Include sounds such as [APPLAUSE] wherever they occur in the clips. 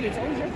dude, it's always your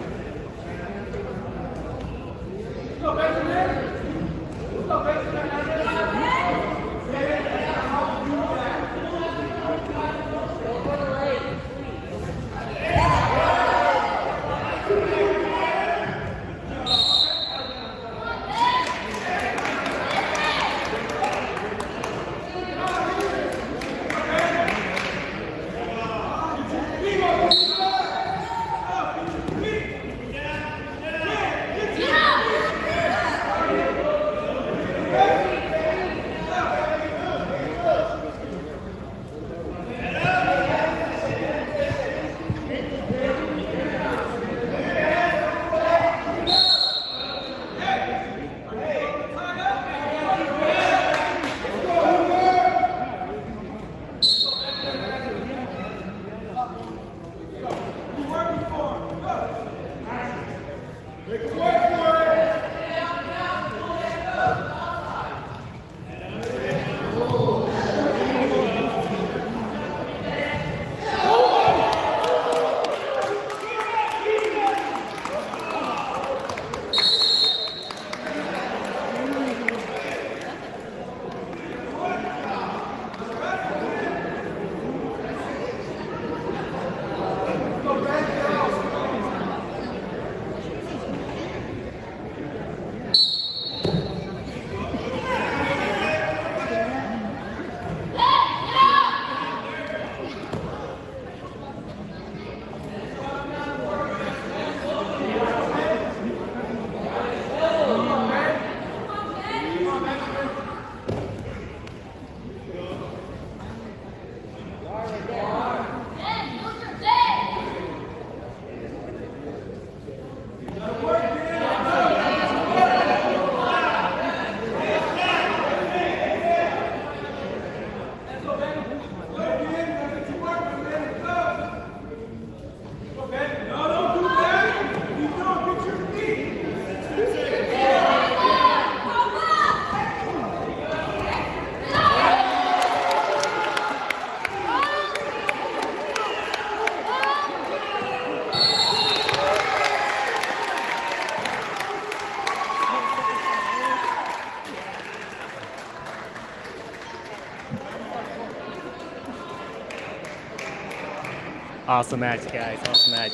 Awesome match, guys. Awesome match.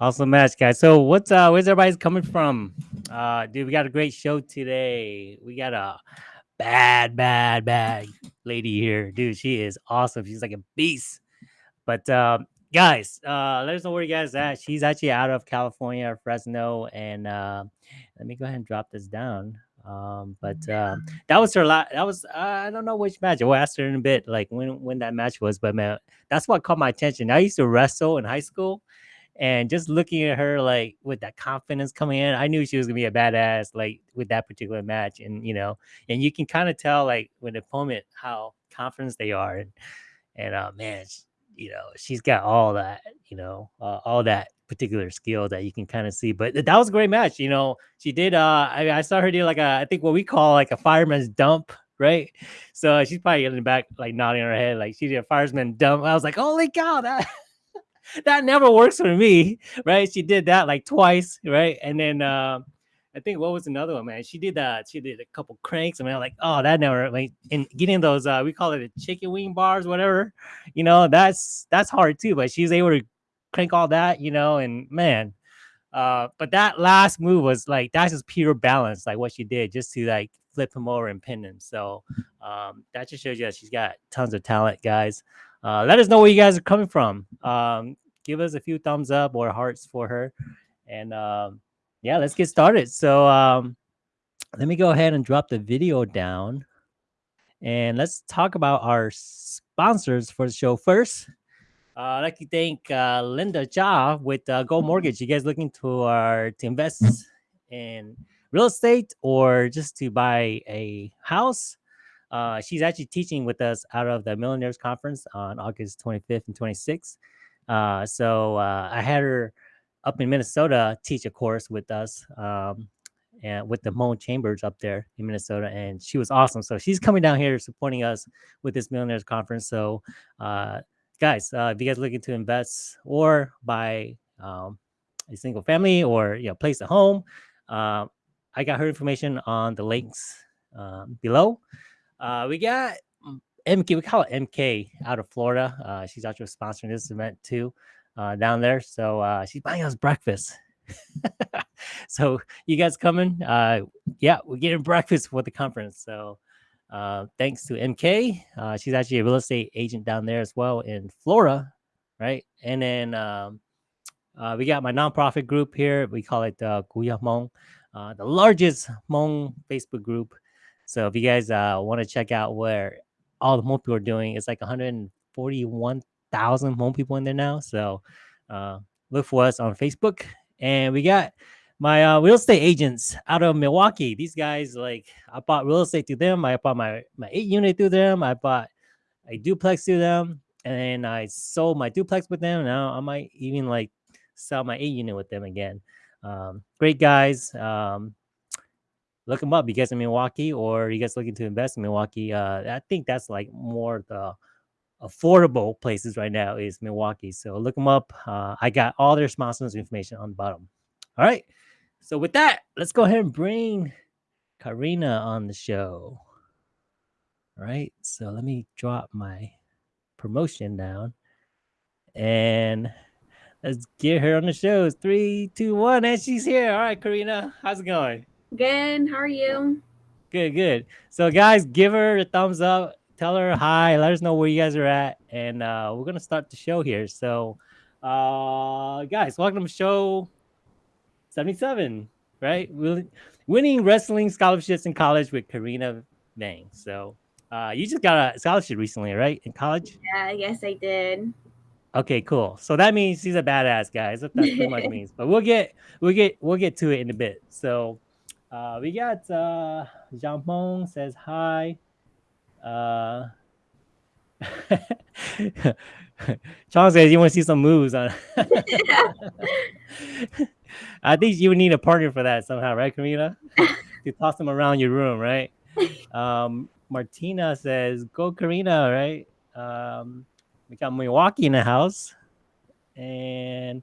Awesome match, guys. So what's uh where's everybody's coming from? Uh dude, we got a great show today. We got a bad, bad, bad lady here. Dude, she is awesome. She's like a beast. But um guys, uh let us know where you guys at. She's actually out of California, Fresno, and uh let me go ahead and drop this down. Um, but uh, that was her last. That was uh, I don't know which match. We'll ask her in a bit, like when when that match was. But man, that's what caught my attention. I used to wrestle in high school, and just looking at her like with that confidence coming in, I knew she was gonna be a badass. Like with that particular match, and you know, and you can kind of tell like when the opponent how confident they are, and and uh, man, she, you know, she's got all that, you know, uh, all that particular skill that you can kind of see. But that was a great match. You know, she did. Uh, I, I saw her do like a, I think what we call like a fireman's dump, right? So she's probably in the back, like nodding her head, like she did a fireman dump. I was like, holy cow, that. [LAUGHS] that never works for me, right? She did that like twice, right? And then uh, I think what was another one, man? She did that. She did a couple cranks. I mean, like, oh, that never like and getting those uh we call it the chicken wing bars, whatever. You know, that's that's hard too. But she's able to crank all that, you know, and man, uh, but that last move was like that's just pure balance, like what she did, just to like flip him over and pin him. So um, that just shows you that she's got tons of talent, guys. Uh, let us know where you guys are coming from. Um, give us a few thumbs up or hearts for her, and um, yeah, let's get started. So um, let me go ahead and drop the video down, and let's talk about our sponsors for the show first. Uh, I'd like to thank uh, Linda Jha with uh, Go Mortgage. You guys looking to to invest in real estate or just to buy a house? Uh, she's actually teaching with us out of the Millionaires Conference on August 25th and 26th. Uh, so uh, I had her up in Minnesota teach a course with us um, and with the Hmong Chambers up there in Minnesota, and she was awesome. So she's coming down here supporting us with this Millionaires Conference. So uh, guys, uh, if you guys looking to invest or buy um, a single family or you know place a home, uh, I got her information on the links um, below. Uh, we got MK, we call it MK out of Florida. Uh, she's actually sponsoring this event too uh, down there. So uh, she's buying us breakfast. [LAUGHS] so you guys coming? Uh, yeah, we're getting breakfast for the conference. So uh, thanks to MK. Uh, she's actually a real estate agent down there as well in Florida, right? And then um, uh, we got my nonprofit group here. We call it uh, Guya Hmong, uh, the largest Hmong Facebook group. So if you guys uh, want to check out where all the Hmong people are doing, it's like 141,000 Hmong people in there now. So look for us on Facebook. And we got my uh, real estate agents out of Milwaukee. These guys, like, I bought real estate to them. I bought my my eight unit to them. I bought a duplex to them, and I sold my duplex with them. Now I might even like sell my eight unit with them again. Um, great guys. Um, look them up. You guys in Milwaukee, or you guys looking to invest in Milwaukee? Uh, I think that's like more the affordable places right now is Milwaukee. So look them up. Uh, I got all their sponsors information on the bottom. All right. So with that, let's go ahead and bring Karina on the show. All right. So let me drop my promotion down and let's get her on the show. Three, two, one, and she's here. All right, Karina, how's it going? Good. How are you? Good, good. So guys, give her a thumbs up. Tell her hi. Let us know where you guys are at, and uh, we're gonna start the show here. So, uh, guys, welcome to the show 77, right? Winning wrestling scholarships in college with Karina Vang. So uh, you just got a scholarship recently, right? In college? Yeah, yes, I did. Okay, cool. So that means he's a badass, guys. If That's pretty much [LAUGHS] means. But we'll get we'll get we'll get to it in a bit. So uh, we got uh Jean Mong says hi. Uh [LAUGHS] Chong says you want to see some moves on [LAUGHS] [LAUGHS] I think you would need a partner for that somehow, right, Karina? [LAUGHS] to toss them around your room, right? [LAUGHS] Um, Martina says, "Go, Karina!" Right? Um, we got Milwaukee in the house, and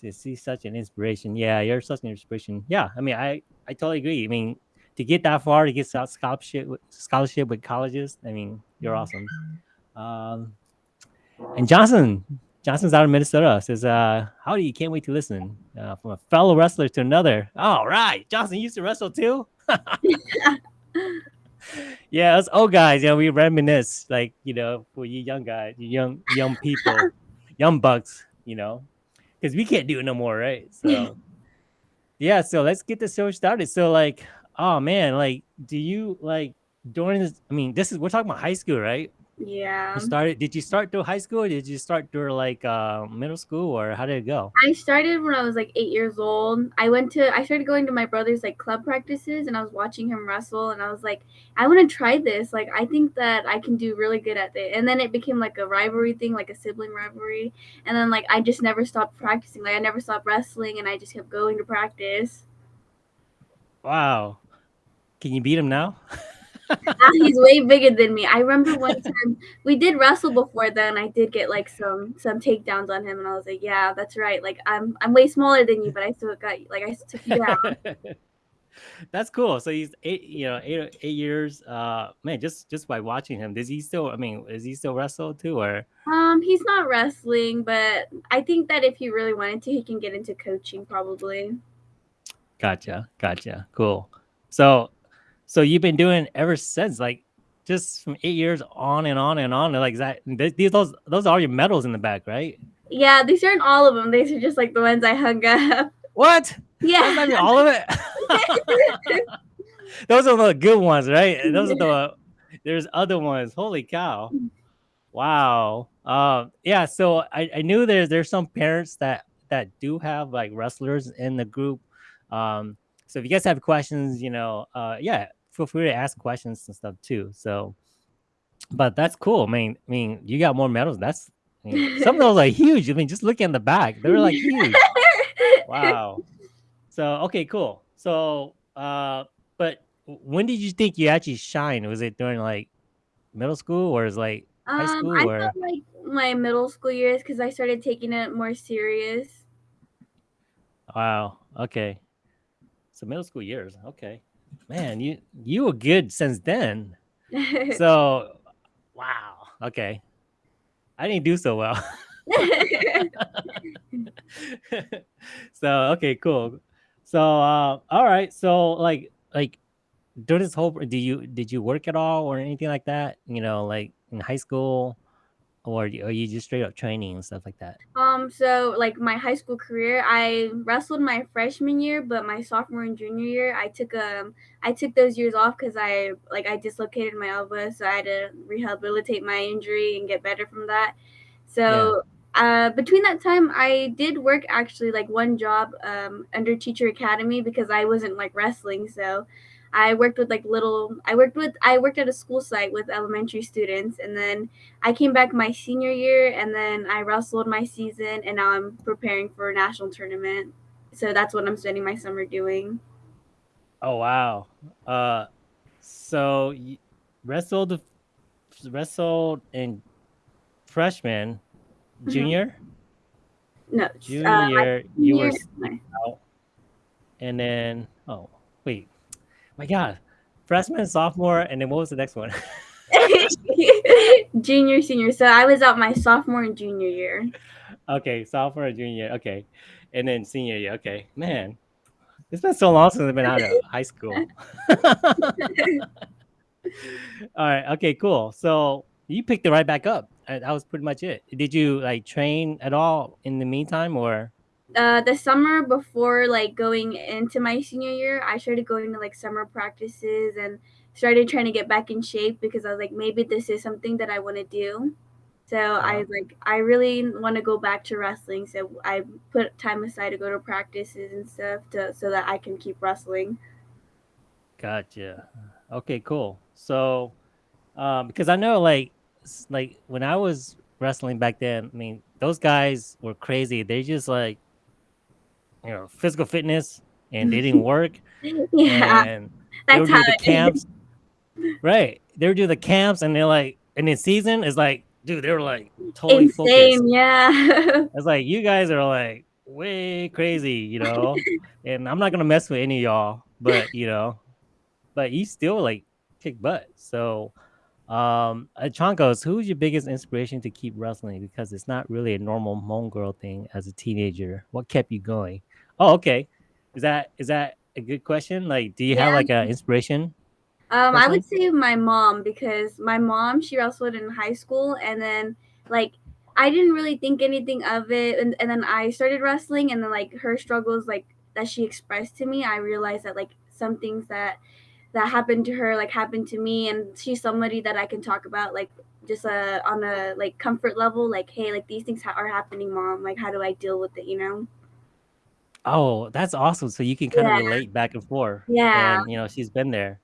to see such an inspiration. Yeah, you're such an inspiration. Yeah, I mean, I I totally agree. I mean, to get that far, to get scholarship scholarship with colleges, I mean, you're awesome. Um, and Johnson, Johnson's out of Minnesota. Says, uh, howdy, you can't wait to listen. Uh, from a fellow wrestler to another. All right. Johnson used to wrestle too. [LAUGHS] yeah, us old guys, you know, we reminisce, like, you know, for you young guys, you young young people, [LAUGHS] young bucks, you know, because we can't do it no more, right? So [LAUGHS] yeah, so let's get the show started. So like, oh man, like, do you like during this? I mean, this is we're talking about high school, right? Yeah. You started. Did you start through high school? did you start through like uh, middle school, or how did it go? I started when I was like eight years old. I went to. I started going to my brother's like club practices, and I was watching him wrestle, and I was like, I want to try this. Like, I think that I can do really good at it. And then it became like a rivalry thing, like a sibling rivalry. And then like I just never stopped practicing. Like I never stopped wrestling, and I just kept going to practice. Wow. Can you beat him now? [LAUGHS] he's way bigger than me. I remember one [LAUGHS] time we did wrestle before then. I did get like some some takedowns on him, and I was like, "Yeah, that's right. Like I'm I'm way smaller than you, but I still got like I took you down." [LAUGHS] that's cool. So he's eight, you know, eight eight years. Uh, man, just just by watching him, does he still? I mean, is he still wrestle too, or? Um, he's not wrestling, but I think that if he really wanted to, he can get into coaching probably. Gotcha, gotcha. Cool. So so you've been doing ever since, like just from eight years on and on and on. Like that, these those those are your medals in the back, right? Yeah, these aren't all of them. These are just like the ones I hung up. What? Yeah, all of it. [LAUGHS] those are the good ones, right? Those are the. There's other ones. Holy cow! Wow. Um. Yeah. So I, I knew there's there's some parents that that do have like wrestlers in the group. Um. So if you guys have questions, you know, uh, yeah, feel free to ask questions and stuff too. So, but that's cool. I mean, I mean, you got more medals. That's I mean, [LAUGHS] some of those are huge. I mean, just look in the back; they're like huge. [LAUGHS] wow. So okay, cool. So, uh, but when did you think you actually shine? Was it during like middle school or is like high um, school? I or like my middle school years because I started taking it more serious. Wow. Okay. So middle school years. Okay. Man, you you were good since then. So [LAUGHS] wow. Okay. I didn't do so well. [LAUGHS] so okay, cool. So uh, all right. So like like during this whole do you did you work at all or anything like that? You know, like in high school, or are you just straight up training and stuff like that? Um, so like my high school career, I wrestled my freshman year, but my sophomore and junior year, I took um I took those years off because I like I dislocated my elbow, so I had to rehabilitate my injury and get better from that. Yeah. So uh, between that time, I did work actually like one job um, under Teacher Academy because I wasn't like wrestling. So I worked with like little. I worked with. I worked at a school site with elementary students, and then I came back my senior year, and then I wrestled my season, and now I'm preparing for a national tournament. So that's what I'm spending my summer doing. Oh wow. Uh, so you wrestled wrestled in freshman, Mhm. junior, No, uh, junior. You were and then oh wait, my God, freshman, sophomore, and then what was the next one? [LAUGHS] [LAUGHS] junior, senior. So I was out my sophomore and junior year. okay, sophomore, junior. Okay, and then senior year. Okay, man, it's been so long since I've been out of [LAUGHS] high school. All right. Okay. Cool. So you picked it right back up. Uh, That was pretty much it. Did you like train at all in the meantime, or? Uh, the summer before like going into my senior year, I started going to like summer practices and started trying to get back in shape because I was like, maybe this is something that I want to do. So Uh, I like I really want to go back to wrestling. So I put time aside to go to practices and stuff to so that I can keep wrestling. gotcha. Okay. Cool. So, um, because I know like like when I was wrestling back then, I mean those guys were crazy. They just like you know physical fitness, and they didn't [LAUGHS] work, yeah, and they that's would how the it camps. Right. They were do the camps, and they're like, and in season is like, dude, they were like totally is. focused. Insane, yeah. [LAUGHS] It's like you guys are like way crazy, you know. And I'm not gonna mess with any of y'all, but you know, but you still like kick butt. So, um, Chonkos, who's your biggest inspiration to keep wrestling? Because it's not really a normal Hmong girl thing as a teenager. What kept you going? Oh, okay. Is that is that a good question? Like, do you have like an inspiration Um, I would say my mom because my mom she wrestled in high school and then like I didn't really think anything of it and, and then I started wrestling and then like her struggles like that she expressed to me, I realized that like some things that that happened to her like happened to me and she's somebody that I can talk about like just uh, on a like comfort level like hey like these things ha- are happening mom. Like how do I deal with it? You know Oh, that's awesome. So you can kind of yeah relate back and forth, yeah and you know she's been there.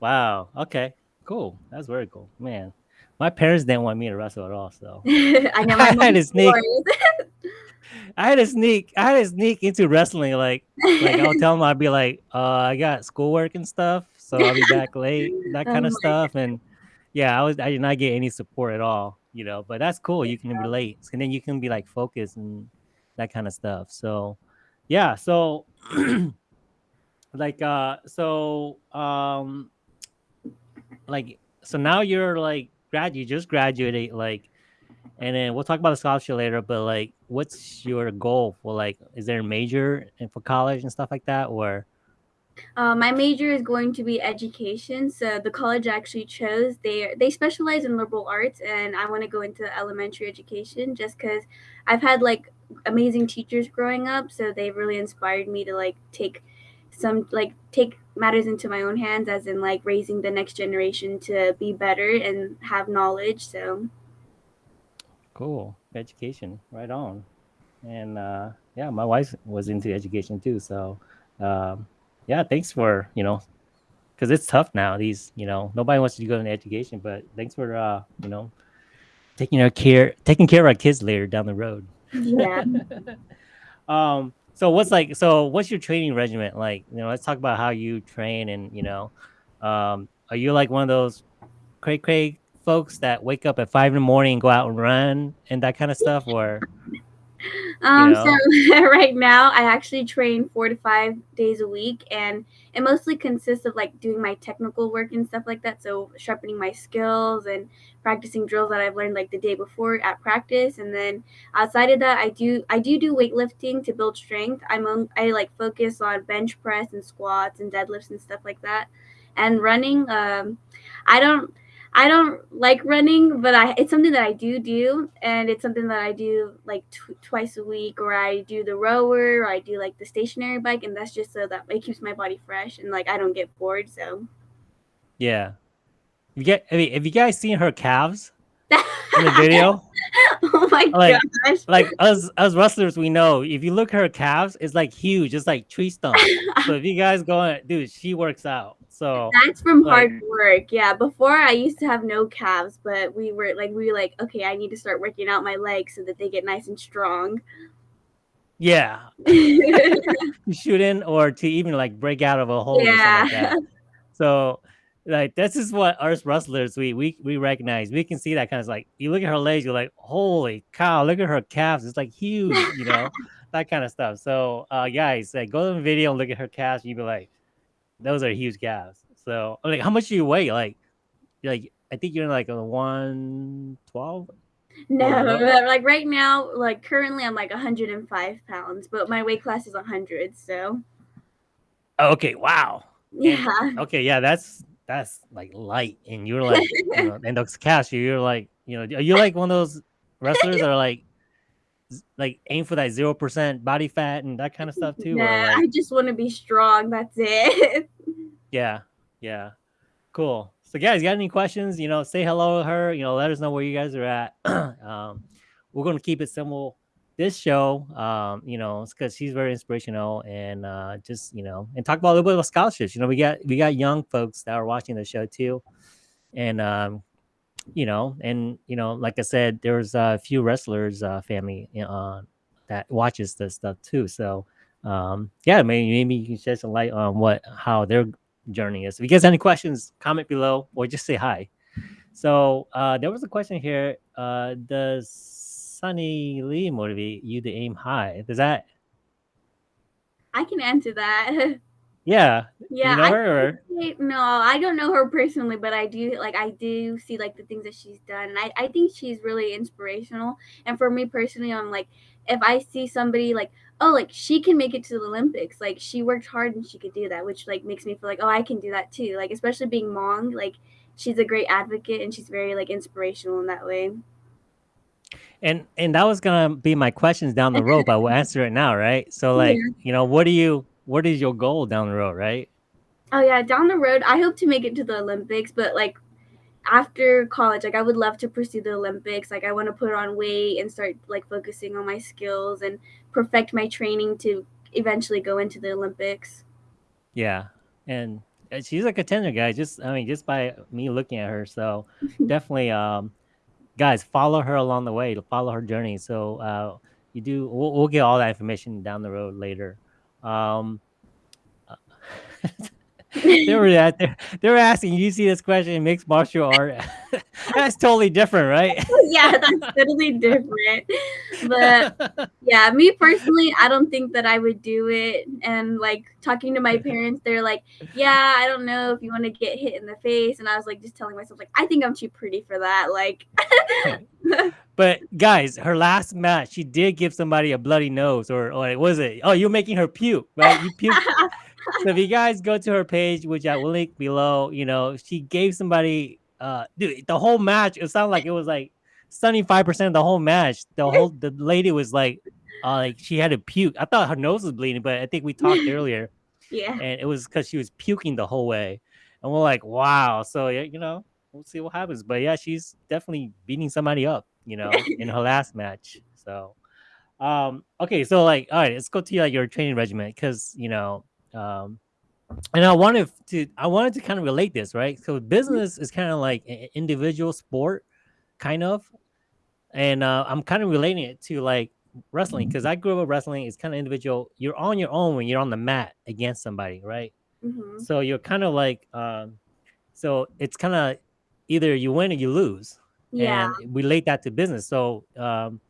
Wow. Okay. Cool. That's very cool, man. My parents didn't want me to wrestle at all, so [LAUGHS] I know my [LAUGHS] I had mom's to sneak. [LAUGHS] I had to sneak. I had to sneak into wrestling. Like, like I'll tell them I'd be like, uh, I got schoolwork and stuff, so I'll be back late, that oh kind of my stuff. And yeah, I was. I did not get any support at all, you know. But that's cool. You can relate, and then you can be like focused and that kind of stuff. So, yeah. So, [CLEARS THROAT] like, uh, so, um, like so now you're like grad you just graduated like and then we'll talk about the scholarship later but like what's your goal for like is there a major for college and stuff like that or Uh, my major is going to be education. So the college I actually chose they they specialize in liberal arts, and I want to go into elementary education just because I've had like amazing teachers growing up, so they've really inspired me to like take some like take matters into my own hands, as in like raising the next generation to be better and have knowledge. So. Cool. Education right on. And uh yeah my wife was into education too so um yeah thanks for you know because it's tough now these you know nobody wants to go into education but thanks for uh you know taking our care taking care of our kids later down the road yeah, [LAUGHS] um so what's like so what's your training regimen? Like you know let's talk about how you train and you know um are you like one of those cray cray folks that wake up at five in the morning and go out and run and that kind of stuff or Um, know? so [LAUGHS] right now I actually train four to five days a week, and it mostly consists of like doing my technical work and stuff like that. So sharpening my skills and practicing drills that I've learned like the day before at practice, and then outside of that, I do I do do weightlifting to build strength. I'm on, I like focus on bench press and squats and deadlifts and stuff like that, and running. Um, I don't. I don't like running, but I it's something that I do do, and it's something that I do like tw- twice a week, or I do the rower, or I do like the stationary bike, and that's just so that it keeps my body fresh and like I don't get bored. So Yeah. You get. I mean, have you guys seen her calves [LAUGHS] in the video? [LAUGHS] oh my Like, gosh, like us us wrestlers, we know if you look at her calves, it's like huge, it's like tree stump. [LAUGHS] So if you guys go, dude, she works out. So that's from like, hard work. Yeah, before I used to have no calves, but we were like we were like okay, I need to start working out my legs so that they get nice and strong. yeah, [LAUGHS] to shoot in or to even like break out of a hole like yeah. that. So like this is what us wrestlers we we we recognize. We can see that kind of like you look at her legs, you're like, holy cow, look at her calves. It's like huge, you know, [LAUGHS] that kind of stuff. So uh guys, like go to the video and look at her calves, you'd be like, those are huge calves. So I'm like how much do you weigh? Like like I think you're in like a one twelve No, like right now, like currently I'm like 105 pounds, but my weight class is 100. So Oh, okay, wow. Yeah, okay, yeah, that's that's like light. And you're like, you know, [LAUGHS] and cash, you're like, you know, are you like one of those wrestlers that are like like aim for that zero percent body fat and that kind of stuff too? Nah, like, I just want to be strong. That's it. [LAUGHS] yeah, yeah, cool. So guys, got any questions? You know, say hello to her, you know, let us know where you guys are at. [CLEARS THROAT] um, we're gonna keep it simple. This show, um, you know, it's because she's very inspirational and uh, just you know, and talk about a little bit about scholarships. You know, we got we got young folks that are watching the show too, and um, you know, and you know, like I said, there's a few wrestlers uh, family uh, that watches this stuff too. So um, yeah, maybe maybe you can shed some light on what how their journey is. If you guys have any questions, comment below or just say hi. So uh, there was a question here. Uh, does Suni Lee motivate you to aim high? Does that? I can answer that. Yeah. [LAUGHS] Yeah, you know I her? Or? no, I don't know her personally, but I do like I do see like the things that she's done. And I, I think she's really inspirational. And for me personally, I'm like if I see somebody like, oh, like she can make it to the Olympics, like she worked hard and she could do that, which like makes me feel like, oh, I can do that too. Like especially being Hmong, like she's a great advocate and she's very like inspirational in that way. And and that was gonna be my questions down the road, but I will [LAUGHS] answer it now, right? So like, Yeah. you know, what do you what is your goal down the road, right? Oh yeah, down the road, I hope to make it to the Olympics, but like after college, like I would love to pursue the Olympics. Like I want to put on weight and start like focusing on my skills and perfect my training to eventually go into the Olympics. Yeah. And uh, she's a contender, guy Just I mean, just by me looking at her. So [LAUGHS] definitely um guys, follow her along the way to follow her journey. So uh you do we'll, we'll get all that information down the road later. Um uh, [LAUGHS] they were at they, they were asking you see this question mixed martial art [LAUGHS] that's totally different right [LAUGHS] yeah, that's totally different. But yeah, me personally, I don't think that I would do it. And like talking to my parents, they're like, "Yeah, I don't know if you want to get hit in the face." And I was like, just telling myself, like, I think I'm too pretty for that. Like, [LAUGHS] but guys her last match she did give somebody a bloody nose or, or was it oh you're making her puke right you puke so if you guys go to her page which i will link below you know she gave somebody uh dude the whole match it sounded like it was like 75% of the whole match. The whole the lady was like uh like she had to puke. I thought her nose was bleeding but i think we talked [LAUGHS] earlier. Yeah. and it was because she was puking the whole way. And we're like wow. So yeah you know we'll see what happens. But yeah she's definitely beating somebody up you know [LAUGHS] in her last match. So um okay so like all right let's go to like your training regimen because you know um and I wanted to I wanted to kind of relate this, right? So business is kind of like an individual sport, kind of, and uh, I'm kind of relating it to like wrestling because I grew up wrestling. It's kind of individual. You're on your own when you're on the mat against somebody, right? hmm So you're kind of like, um, so it's kind of either you win or you lose, Yeah. and relate that to business. So um,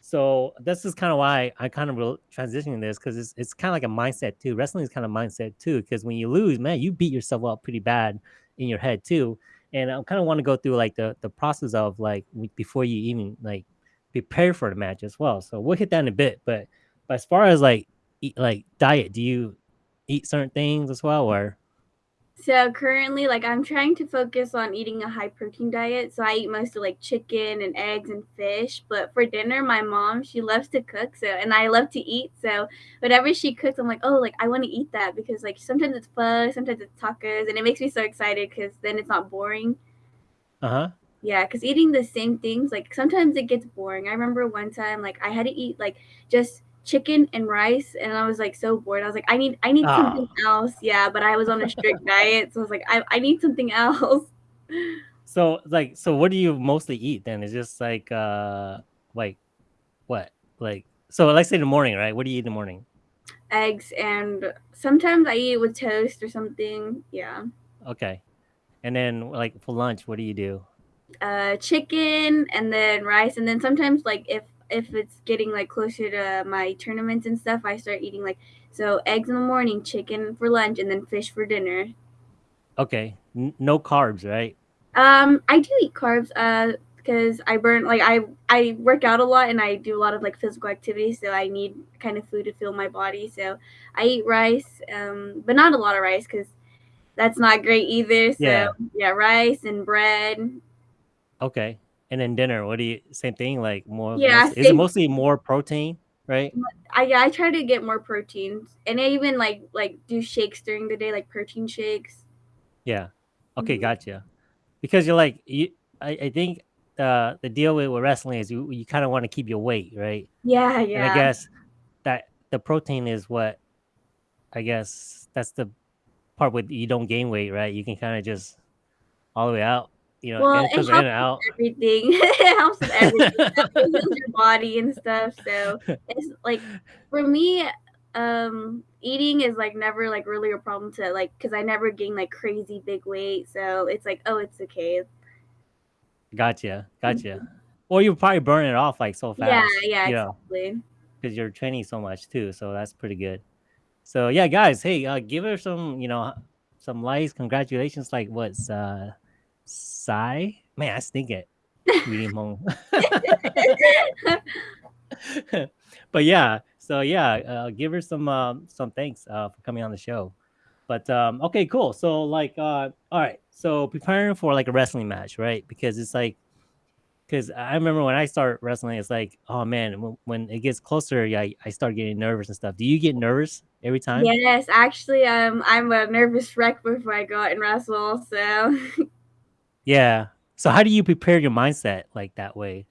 So this is kind of why I kind of re- transitioning this because it's it's kind of like a mindset too. Wrestling is kind of mindset too because when you lose, man, you beat yourself up pretty bad in your head too. And I kind of want to go through like the the process of like before you even like prepare for the match as well. So we'll hit that in a bit. But but as far as like eat, like diet, do you eat certain things as well or? So currently, like I'm trying to focus on eating a high protein diet. So I eat mostly like chicken and eggs and fish. But for dinner, my mom she loves to cook. So and I love to eat. So whatever she cooks, I'm like, oh, like I want to eat that because like sometimes it's pho, sometimes it's tacos, and it makes me so excited because then it's not boring. Uh huh. Yeah, because eating the same things, like sometimes it gets boring. I remember one time, like I had to eat like just chicken and rice, and I was like so bored. I was like, I need, I need something Ah. else. Yeah, but I was on a strict [LAUGHS] diet, so I was like, I, I need something else. So like so what do you mostly eat then? Is just like uh like what? Like so let's say in the morning, right? What do you eat in the morning? Eggs and sometimes I eat with toast or something. Yeah, Okay. And then like for lunch, what do you do? uh, chicken and then rice, and then sometimes like if if it's getting like closer to my tournaments and stuff, I start eating like so eggs in the morning, chicken for lunch, and then fish for dinner. Okay. N- no carbs, right? Um, I do eat carbs, uh, because I burn like I I work out a lot and I do a lot of like physical activity, so I need kind of food to fuel my body. So I eat rice, um, but not a lot of rice because that's not great either. So Yeah. yeah, rice and bread. Okay. And then dinner, what do you same thing? Like more Yeah, is it mostly more protein, right? I yeah, I try to get more protein, and I even like like do shakes during the day, like protein shakes. Yeah. Okay, Mhm. gotcha. Because you're like you I, I think the the deal with, with wrestling is you you kind of want to keep your weight, right? Yeah, And I guess that the protein is what I guess that's the part with you don't gain weight, right? You can kind of just all the way out, you know, Well, it because in and helps out. everything. [LAUGHS] It helps with everything. It heals your [LAUGHS] body and stuff. So it's like for me, um, eating is like never like really a problem to like because I never gain like crazy big weight. So it's like, oh, it's okay. gotcha, gotcha. Mhm. Or you probably burn it off like so fast, yeah, know, exactly. because you're training so much too. So that's pretty good. So yeah, guys, hey, uh, give her some, you know, some likes. Congratulations, like what's uh, Sai? Man, I stink at [LAUGHS] but yeah, so yeah, uh, give her some um, some thanks uh, for coming on the show. But um, okay, cool. So like, uh, all right, so preparing for like a wrestling match, right? Because it's like, because I remember when I start wrestling, it's like, oh man, when, when it gets closer, yeah, I, I start getting nervous and stuff. Do you get nervous every time? Yes, actually, um, I'm a nervous wreck before I go out and wrestle. So [LAUGHS] Yeah. So how do you prepare your mindset like that way?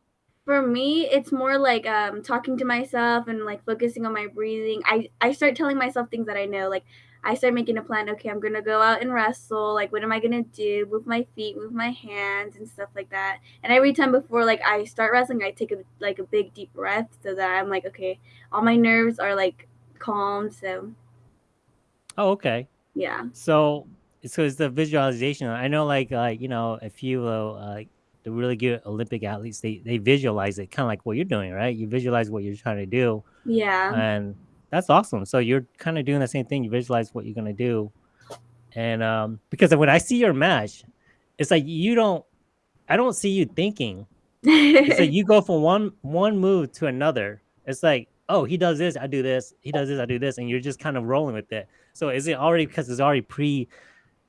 For me, it's more like um, talking to myself and like focusing on my breathing. I I start telling myself things that I know. Like I start making a plan. Okay, I'm gonna go out and wrestle. Like what am I gonna do? Move my feet, move my hands, and stuff like that. And every time before like I start wrestling, I take a like a big deep breath so that I'm like, okay, all my nerves are like calm. So Oh, okay. yeah, So so it's the visualization. I know like like you know a few uh, the really good Olympic athletes they they visualize it kind of like what you're doing, right? You visualize what you're trying to do, yeah. and that's awesome. So you're kind of doing the same thing. You visualize what you're gonna do, and um because when I see your match, it's like you don't. I don't see you thinking. It's like [LAUGHS] you go from one one move to another. It's like oh he does this, I do this. He does this, I do this, and you're just kind of rolling with it. So is it already because it's already pre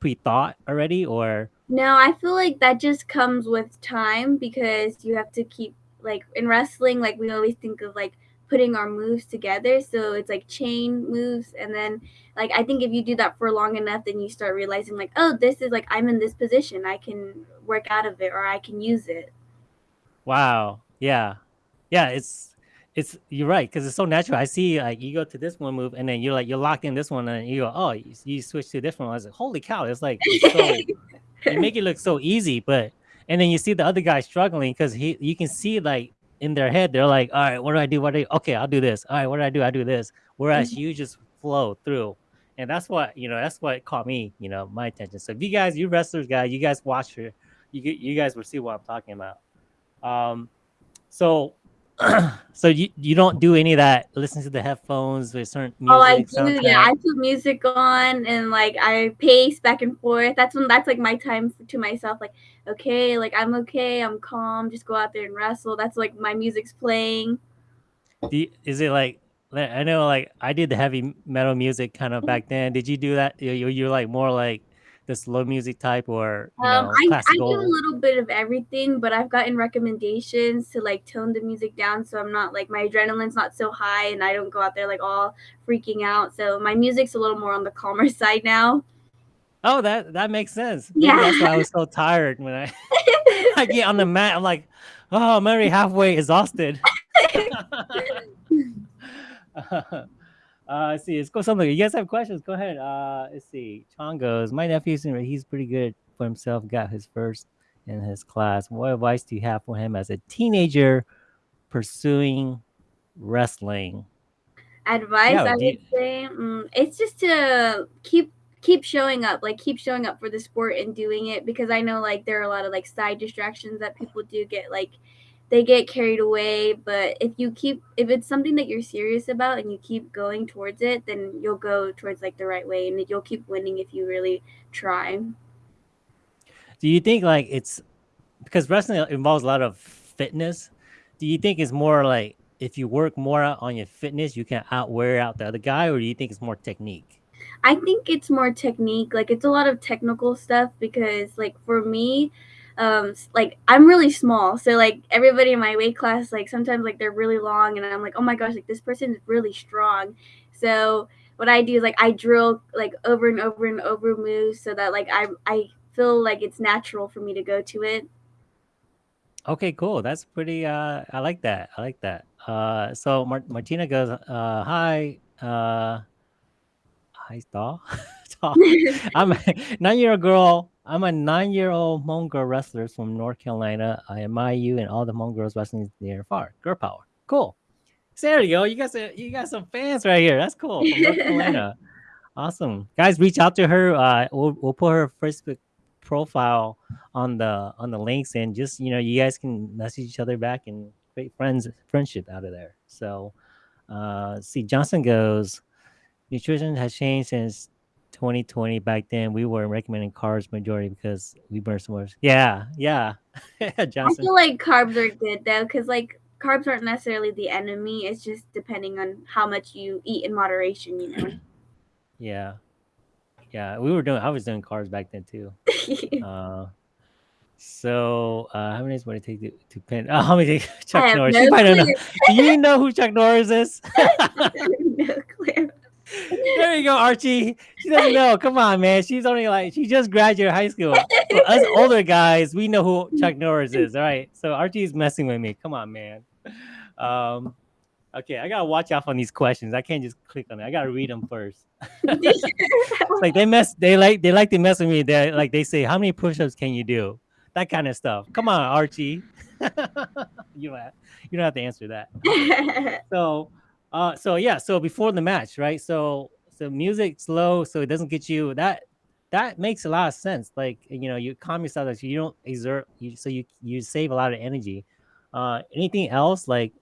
pre-thought already or No, I feel like that just comes with time because you have to keep like in wrestling, like we always think of like putting our moves together. So it's like chain moves and then like I think if you do that for long enough then you start realizing like, oh, this is like I'm in this position. I can work out of it or I can use it. wow yeah yeah it's it's you're right because it's so natural. I see like you go to this one move and then you're like you're locked in this one and you go oh you, you switch to a different one. I was like holy cow it's like so [LAUGHS] you make it look so easy but and then you see the other guy struggling because he you can see like in their head they're like all right what do i do? What do I okay i'll do this. All right what do i do? I do this. Whereas you just flow through. And that's what you know that's what caught me you know my attention. So if you guys you wrestlers guys you guys watch her you you guys will see what i'm talking about. Um so [CLEARS THROAT] so you you don't do any of that. Listen to the headphones with certain Oh, I music do. Yeah. I put music on and like I pace back and forth. That's when that's like my time to myself. Like, okay, like I'm okay, I'm calm. Just go out there and wrestle. That's like my music's playing. You, is it like I know like I did the heavy metal music kind of back then. Did you do that? You you're like more like the slow music type or Um, know I I do a little bit of everything, but I've gotten recommendations to like tone the music down so I'm not like my adrenaline's not so high and I don't go out there like all freaking out. So my music's a little more on the calmer [LAUGHS] side now. Oh, that that makes sense. Maybe Yeah. that's why I was so tired when I [LAUGHS] [LAUGHS] I get on the mat. I'm like, oh, I'm already halfway exhausted. Uh, let's see. Let's go something. You guys have questions? Go ahead. Uh, let's see. Chong goes. My nephew's in- he's pretty good for himself. Got his first in his class. What advice do you have for him as a teenager pursuing wrestling? advice Yeah. I would say mm, it's just to keep keep showing up, like keep showing up for the sport and doing it because I know like there are a lot of like side distractions that people do get like they get carried away, but if you keep if it's something that you're serious about and you keep going towards it, then you'll go towards like the right way and you'll keep winning if you really try. do you think like it's because wrestling involves a lot of fitness? Do you think it's more like if you work more on your fitness, you can outwear out the other guy, or do you think it's more technique? I think it's more technique. Like it's a lot of technical stuff because like for me, um like I'm really small. So like everybody in my weight class like sometimes like they're really long and I'm like, "Oh my gosh, like this person is really strong." So what I do is like I drill like over and over and over moves so that like I I feel like it's natural for me to go to it. Okay, cool. That's pretty. Uh, I like that. I like that. Uh, so Mar- Martina goes, uh, "Hi, uh, hi, doll, [LAUGHS] [LAUGHS] I'm a [LAUGHS] nine-year-old girl. I'm a nine-year-old Hmong girl wrestler from North Carolina. I admire you and all the Hmong girls wrestling near far. Girl power. Cool. So there you go. You got some, you got some fans right here. That's cool from North Carolina. [LAUGHS] Awesome, guys. Reach out to her. Uh, we'll we'll put her Facebook profile on the on the links, and just you know, you guys can message each other back and create friends friendship out of there. So, uh, see, Johnson goes. Nutrition has changed since 2020. Back then, we were recommending carbs majority because we burn so much. Yeah, yeah, [LAUGHS] I feel like carbs are good though cuz like carbs aren't necessarily the enemy. It's just depending on how much you eat in moderation, you know. [CLEARS THROAT] Yeah, yeah. We were doing. I was doing carbs back then too. [LAUGHS] Uh, So, uh, how many days would it take to, to pin? Oh, [LAUGHS] how many days? I Chuck Norris. no You know. Do you know who Chuck Norris is? no clue. There you go, Archie. She doesn't know. Come on, man. She's only like she just graduated high school. Us [LAUGHS] older guys, we know who Chuck Norris is. All right. So Archie's messing with me. Come on, man. Um. Okay, I gotta watch out on these questions. I can't just click on it. I gotta read them first. [LAUGHS] like they mess. They like they like to mess with me. They like they say, "How many push-ups can you do?" That kind of stuff. Come on, Archie. [LAUGHS] you don't have, you don't have to answer that. So, uh, so yeah. So before the match, right? So so music slow, so it doesn't get you that. That makes a lot of sense. Like you know, you calm yourself, so you don't exert. You so you you save a lot of energy. Uh, anything else like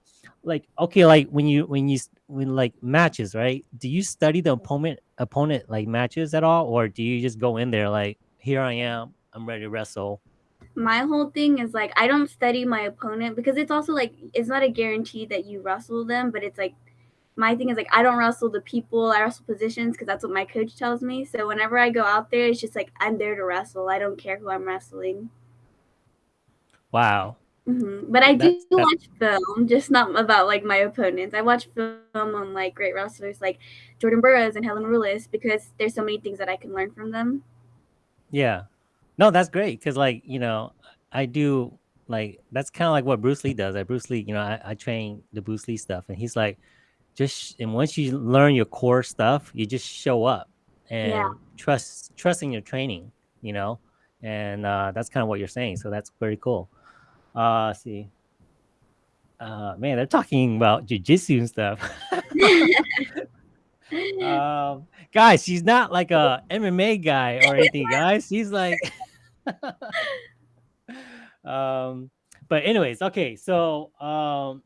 like okay, like when you when you when like matches, right? Do you study the opponent opponent like matches at all, or do you just go in there like here I am, I'm ready to wrestle? My whole thing is like I don't study my opponent because it's also like it's not a guarantee that you wrestle them, but it's like my thing is like I don't wrestle the people, I wrestle positions because that's what my coach tells me. So whenever I go out there, it's just like I'm there to wrestle. I don't care who I'm wrestling. Wow, hmm But I do that's watch film, just not about like my opponents. I watch film on like great wrestlers like Jordan Burroughs and Helen Maroulis because there's so many things that I can learn from them. yeah. No, that's great because, like, you know, I do like that's kind of like what Bruce Lee does. Like Bruce Lee, you know, I, I train the Bruce Lee stuff, and he's like, just and once you learn your core stuff, you just show up Yeah. and trust trust in your training, you know, and uh, that's kind of what you're saying. So that's very cool. Uh, see, uh, man, they're talking about jujitsu and stuff. [LAUGHS] [LAUGHS] um, guys, she's not like a MMA guy or [LAUGHS] anything, guys. She's like um but anyways okay so um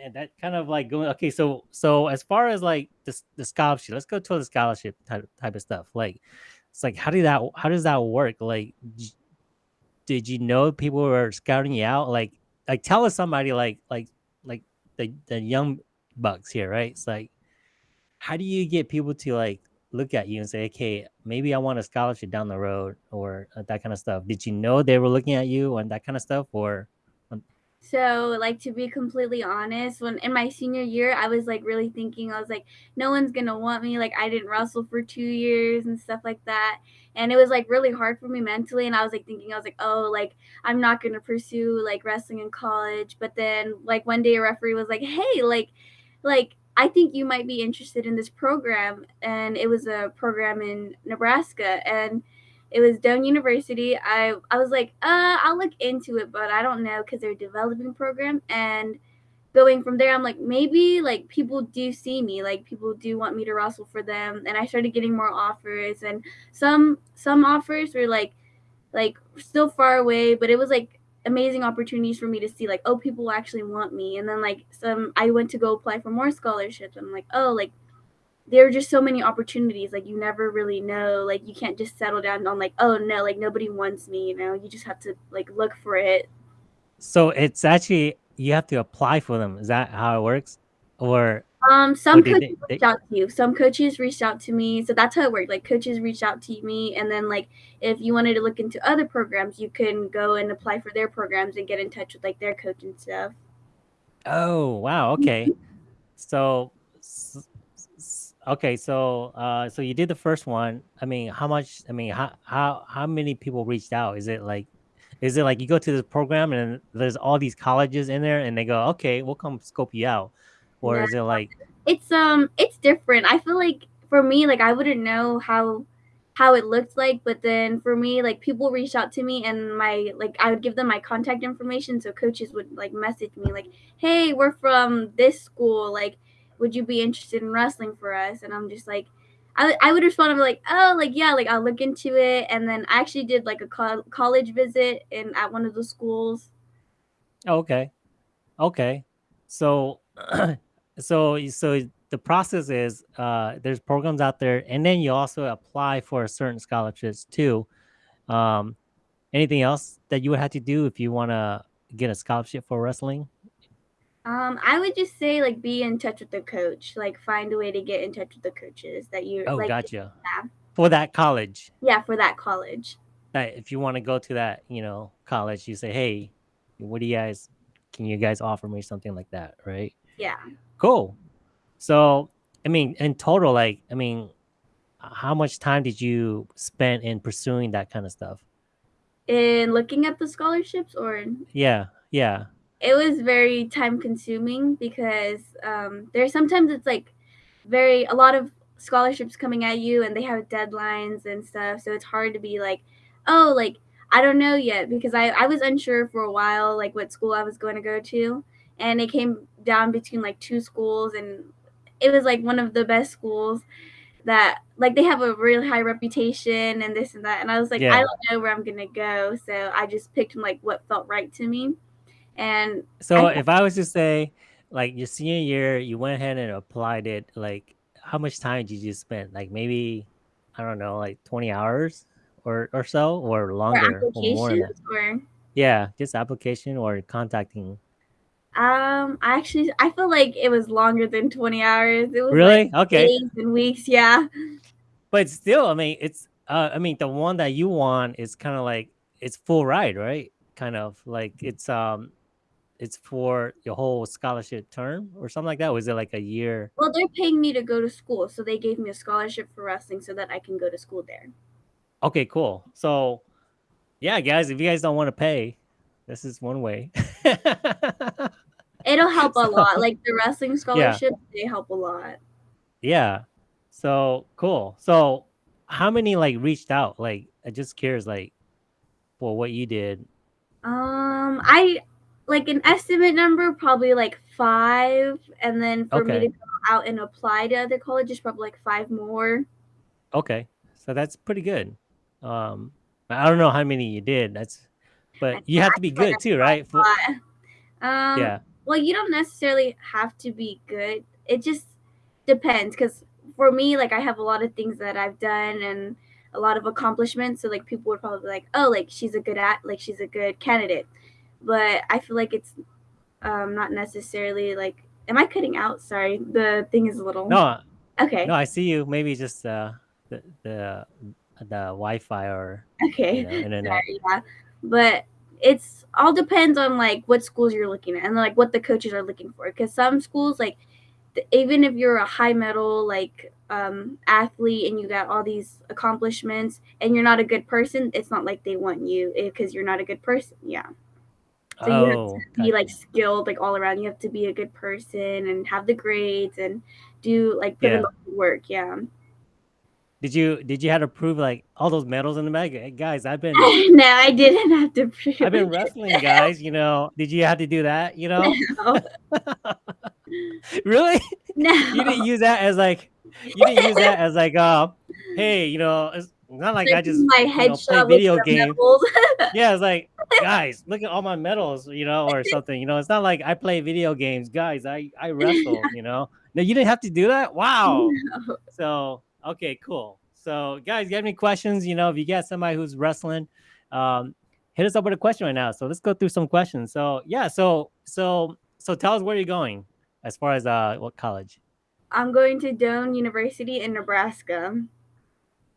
man, that kind of like going. Okay, so so as far as like the the scholarship, let's go to the scholarship type type of stuff. Like, it's like how did that how does that work? Like, did you know people were scouting you out? Like, like tell us somebody like like like the the young bucks here, right? It's like, how do you get people to like look at you and say, okay, maybe I want a scholarship down the road or uh, that kind of stuff? Did you know they were looking at you and that kind of stuff, or so, like to be completely honest, when in my senior year, I was like really thinking, I was like, no one's gonna want me. Like I didn't wrestle for two years and stuff like that. And it was like really hard for me mentally. And I was like thinking, I was like, oh, like I'm not gonna pursue like wrestling in college. But then like one day a referee was like, hey, like like I think you might be interested in this program. And it was a program in Nebraska. And it was Doane University. I I was like, uh, I'll look into it, but I don't know because they're developing program. And going from there, I'm like, maybe like people do see me, like people do want me to wrestle for them. And I started getting more offers, and some some offers were like like still far away, but it was like amazing opportunities for me to see like oh people actually want me and then like some i went to go apply for more scholarships i'm like oh like there are just so many opportunities like you never really know like you can't just settle down on like oh no like nobody wants me you know? You just have to like look for it. So it's actually you have to apply for them. Is that how it works? Or um some coaches they, reached out to you. Some coaches reached out to me. So that's how it worked. Like coaches reached out to me and then like if you wanted to look into other programs you can go and apply for their programs and get in touch with like their coach and stuff. Oh wow okay. [LAUGHS] So okay so uh so you did the first one. I mean how much i mean how how how many people reached out? Is it like is it like you go to this program and there's all these colleges in there and they go okay we'll come scope you out or yeah. is it like it's um it's different. I feel like for me like i wouldn't know how how it looked like but then for me like people reached out to me and my like i would give them my contact information so coaches would like message me like hey we're from this school like would you be interested in wrestling for us? And I'm just like, I, I would respond, I'm like, oh, like, yeah, like I'll look into it. And then I actually did like a co- college visit in at one of the schools. Okay. Okay. So, [CLEARS THROAT] so, so the process is uh, there's programs out there and then you also apply for certain scholarships too. Um, anything else that you would have to do if you want to get a scholarship for wrestling? Um, I would just say like be in touch with the coach. Like find a way to get in touch with the coaches that you. Oh, like, gotcha. Yeah. For that college. Yeah, for that college. That if you want to go to that, you know, college, you say, "Hey, what do you guys? Can you guys offer me something like that?" Right. Yeah. Cool. So, I mean, in total, like, I mean, how much time did you spend in pursuing that kind of stuff? In looking at the scholarships, or yeah, yeah it was very time consuming because um, there's sometimes it's like very a lot of scholarships coming at you and they have deadlines and stuff so it's hard to be like oh like i don't know yet because i, I was unsure for a while like what school i was going to go to and it came down between like two schools and it was like one of the best schools that like they have a really high reputation and this and that and i was like yeah. i don't know where i'm gonna go so i just picked like what felt right to me and so I, if I was to say, like your senior year, you went ahead and applied it, like how much time did you spend? Like maybe, I don't know, like 20 hours or, or so, or longer or more or... Yeah, just application or contacting. Um, I actually I feel like it was longer than 20 hours. It was really like okay. Days and weeks, yeah. But still, I mean, it's uh, I mean, the one that you want is kind of like it's full ride, right? Kind of like it's um it's for your whole scholarship term or something like that? Was it like a year? Well, they're paying me to go to school, so they gave me a scholarship for wrestling so that I can go to school there. Okay, cool. So, yeah, guys, if you guys don't want to pay, this is one way. It'll help [LAUGHS] so, a lot. Like the wrestling scholarship, yeah. they help a lot. Yeah. So cool. So, how many like reached out? Like, I just curious, like, for what you did. Um, I like an estimate number, probably like five, and then for me to go out and apply to other colleges, probably like five more. Okay, so that's pretty good. Um, I don't know how many you did. That's, but you have to be good too, right? For, um, yeah. well, you don't necessarily have to be good. It just depends because for me, like I have a lot of things that I've done and a lot of accomplishments. So like people would probably be like, oh, like she's a good at, like she's a good candidate. But I feel like it's um, not necessarily like. Am I cutting out? Sorry, the thing is a little. No, Okay. no, I see you. Maybe just uh, the the the Wi-Fi or Okay. you know internet. Sorry, yeah. But it's all depends on like what schools you're looking at and like what the coaches are looking for. Because some schools like th- even if you're a high medal like um, athlete and you got all these accomplishments and you're not a good person, it's not like they want you because you're not a good person. Yeah. So you have Oh, to be gotcha. like skilled like all around. You have to be a good person and have the grades and do like put in Yeah. the work. Yeah. Did you did you have to prove like all those medals in the bag? Hey, guys, I've been [LAUGHS] no, I didn't have to prove I've been it. wrestling, guys. You know, did you have to do that? You [LAUGHS] know, No. [LAUGHS] really? No. You didn't use that as like you didn't use that as like uh, hey, you know, it's not like I just my you know play video games. [LAUGHS] Yeah, it's like guys, look at all my medals, you know, or something. You know, it's not like I play video games, guys. I I [LAUGHS] wrestle. You know, no, you didn't have to do that. Wow. No. So okay, cool. So guys, you have any questions? You know, if you got somebody who's wrestling, um, hit us up with a question right now. So let's go through some questions. So yeah, so so so tell us where you're going as far as uh what college. I'm going to Doane University in Nebraska.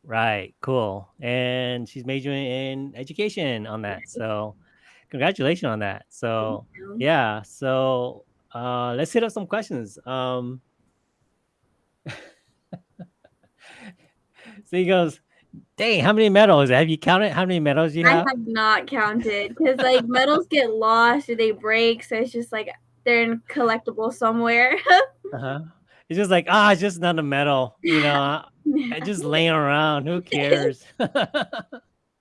Right, cool. And she's majoring in education on that. So congratulations on that. So yeah, so uh let's hit up some questions. Um [LAUGHS] so he goes, Dang, how many medals? Have you counted how many medals you have? I have? not counted because like medals get lost or they break, so it's just like they're in collectible somewhere. [LAUGHS] Uh-huh. It's just like, ah, it's just another medal, you know. [LAUGHS] I, just laying around. Who cares? [LAUGHS]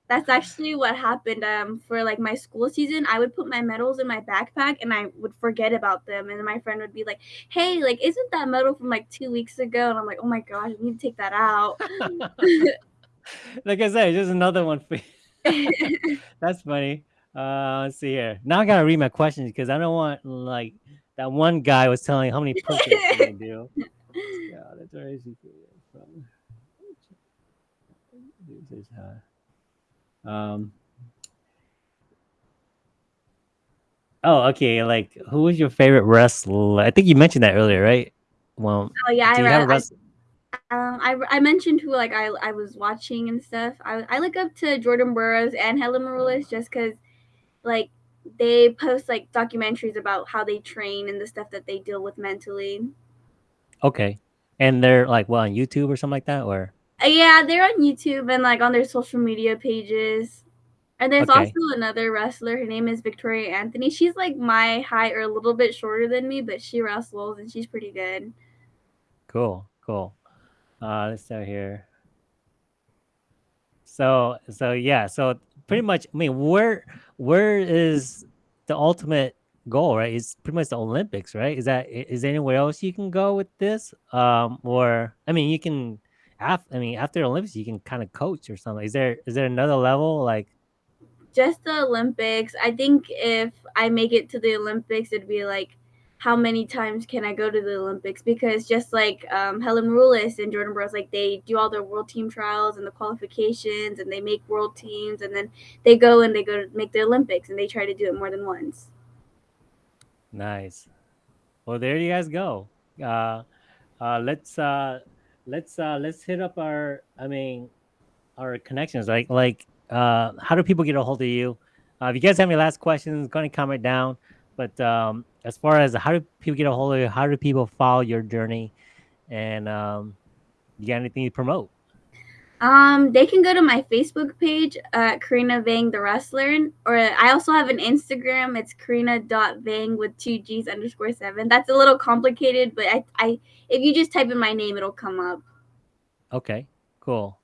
That's actually what happened um, for like my school season. I would put my medals in my backpack and I would forget about them. And my friend would be like, "Hey, like, isn't that medal from like two weeks ago?" And I'm like, "Oh my gosh, I need to take that out." [LAUGHS] like I said, just another one for you. That's funny. Uh, let's see here. Now I gotta read my questions because I don't want like that one guy was telling how many push-ups [LAUGHS] you can do. Yeah, that's very. From this is uh, um. Oh, okay. Like, who was your favorite wrestler? I think you mentioned that earlier, right? Well, oh yeah, I, you have a I? Um, I, I mentioned who like I, I was watching and stuff. I, I look up to Jordan Burroughs and Helen Maroulis just because like they post like documentaries about how they train and the stuff that they deal with mentally. Okay, and they're like, well, on YouTube or something like that, or Uh, yeah, they're on YouTube and like on their social media pages. And there's okay, also another wrestler. Her name is Victoria Anthony. She's like my height or a little bit shorter than me, but she wrestles and she's pretty good. cool, cool. Uh, let's start here. So, so yeah, so pretty much, I mean, where where is the ultimate goal, right? It's pretty much the Olympics, right? Is that is there anywhere else you can go with this? Um, or I mean, you can after I mean, after Olympics, you can kind of coach or something. Is there is there another level like? Just the Olympics. I think if I make it to the Olympics, it'd be like how many times can I go to the Olympics? Because just like um, Helen Maroulis and Jordan Burroughs, like they do all their world team trials and the qualifications, and they make world teams, and then they go and they go to make the Olympics, and they try to do it more than once. Nice. Well, there you guys go. Uh, uh, let's uh, let's uh, let's hit up our. I mean, our connections. Like like, uh, how do people get a hold of you? Uh, if you guys have any last questions, go ahead and comment down. But um, as far as how do people get a hold of you, how do people follow your journey, and um, you got anything to promote? Um, they can go to my Facebook page, uh, Karina Vang the Wrestler, or I also have an Instagram. It's Karina.Vang with two G's underscore seven. That's a little complicated, but I, I, if you just type in my name, it'll come up. Okay, cool.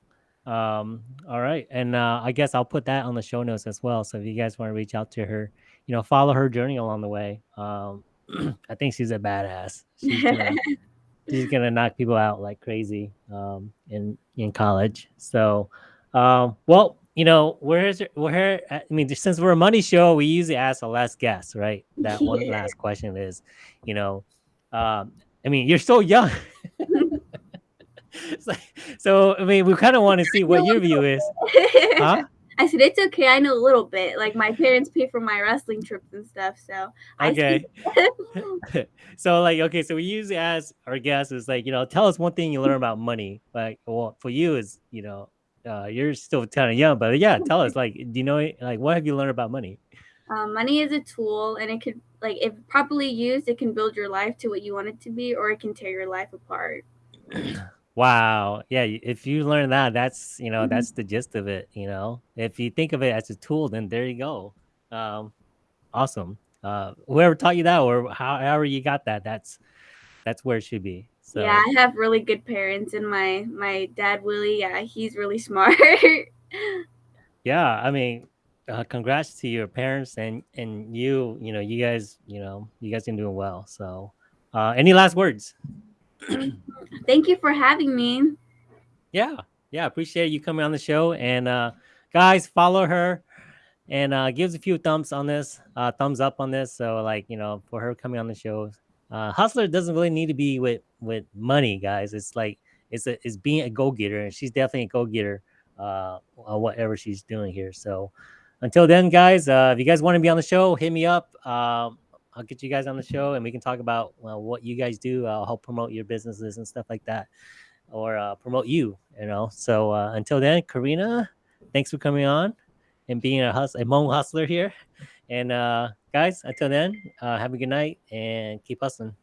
Um, all right, and uh, I guess I'll put that on the show notes as well. So if you guys want to reach out to her, you know, follow her journey along the way. Um, [CLEARS THROAT] I think she's a badass. She's gonna [LAUGHS] she's gonna knock people out like crazy um, in in college. So, um, well, you know, where's where? I mean, since we're a money show, we usually ask the last guest, right? That [LAUGHS] one last question is, you know, um, I mean, you're so young. [LAUGHS] so, so, I mean, we kind of want to see what your view is, huh? I said it's okay. I know a little bit. Like my parents pay for my wrestling trips and stuff, so I Okay. [LAUGHS] [LAUGHS] so like okay, so we usually ask our guests is like, you know, tell us one thing you learn about money. Like well for you is, you know, uh, you're still kind of young, but yeah, tell us like do you know like what have you learned about money? Um, money is a tool, and it could like if properly used, it can build your life to what you want it to be, or it can tear your life apart. [CLEARS THROAT] wow. Yeah, if you learn that, that's, you know, Mhm. that's the gist of it, you know. If you think of it as a tool, then there you go. Um awesome. Uh whoever taught you that or however you got that, that's that's where it should be. Yeah, I have really good parents, and my my dad Willie, yeah, he's really smart. [LAUGHS] Yeah, I mean, uh, congrats to your parents and and you. You know, you guys. You know, you guys are doing well. So, uh, any last words? [CLEARS THROAT] Thank you for having me. Yeah, yeah. Appreciate you coming on the show. And uh, guys, follow her and uh, gives a few thumbs on this, uh, thumbs up on this. So, like you know, for her coming on the show, uh, hustler doesn't really need to be with with money, guys. It's like it's a it's being a go getter, and she's definitely a go getter. Uh, whatever she's doing here. So, until then, guys, uh, if you guys want to be on the show, hit me up. Um, I'll get you guys on the show, and we can talk about well, what you guys do. I'll help promote your businesses and stuff like that, or uh, promote you. You know. So uh, until then, Karina, thanks for coming on and being a a Hmong hustler here. And uh, guys, until then, uh, have a good night and keep hustling.